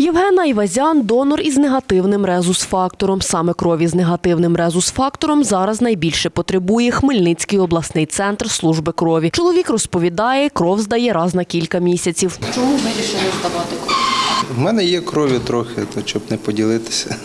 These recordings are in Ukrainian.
Євгена Івазян – донор із негативним резус-фактором. Саме крові з негативним резус-фактором зараз найбільше потребує Хмельницький обласний центр служби крові. Чоловік розповідає, кров здає раз на кілька місяців. Чому вирішили здавати кров? В мене є крові трохи, то щоб не поділитися.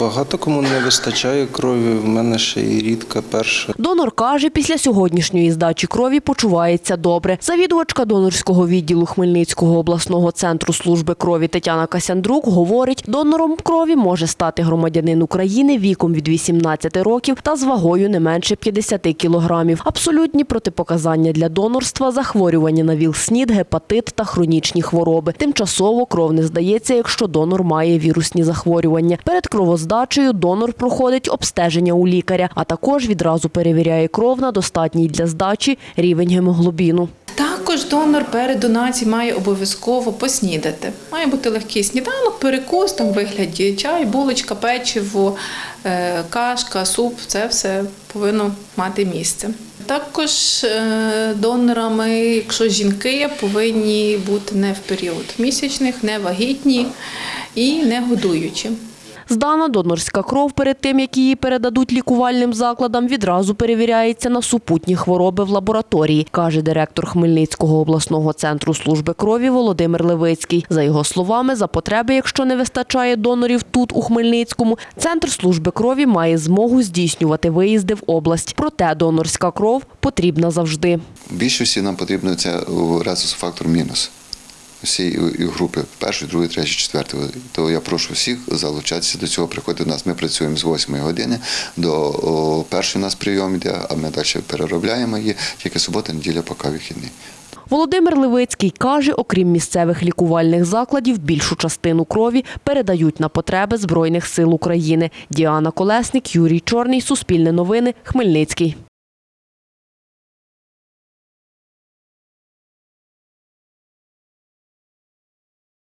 Багато кому не вистачає крові, в мене ще і рідка перша. Донор каже, після сьогоднішньої здачі крові почувається добре. Завідувачка донорського відділу Хмельницького обласного центру служби крові Тетяна Касяндрук говорить, донором крові може стати громадянин України віком від 18 років та з вагою не менше 50 кілограмів. Абсолютні протипоказання для донорства – захворювання на ВІЛ-СНІД, гепатит та хронічні хвороби. Тимчасово кров не здається, якщо донор має вірусні захворювання. Перед кровоздачею донор проходить обстеження у лікаря, а також відразу перевіряє кров на достатній для здачі рівень гемоглобіну. Також донор перед донацією має обов'язково поснідати. Має бути легкий сніданок, перекус там вигляді чай, булочка, печиво, е, кашка, суп це все повинно мати місце. Також е, донорами, якщо жінки, повинні бути не в період місячних, не вагітні і не годуючі. Здана донорська кров перед тим, як її передадуть лікувальним закладам, відразу перевіряється на супутні хвороби в лабораторії, каже директор Хмельницького обласного центру служби крові Володимир Левицький. За його словами, за потреби, якщо не вистачає донорів тут, у Хмельницькому, центр служби крові має змогу здійснювати виїзди в область. Проте донорська кров потрібна завжди. Більшості нам потрібно це резус-фактор мінус. Всі групи першої, другої, третьої, четвертої. То я прошу всіх залучатися до цього. Приходити до нас. Ми працюємо з 8 години до першої нас прийом йде, а ми далі переробляємо її. Тільки субота, неділя, поки вихідний. Володимир Левицький каже, окрім місцевих лікувальних закладів, більшу частину крові передають на потреби Збройних сил України. Діана Колесник, Юрій Чорний, Суспільне новини, Хмельницький.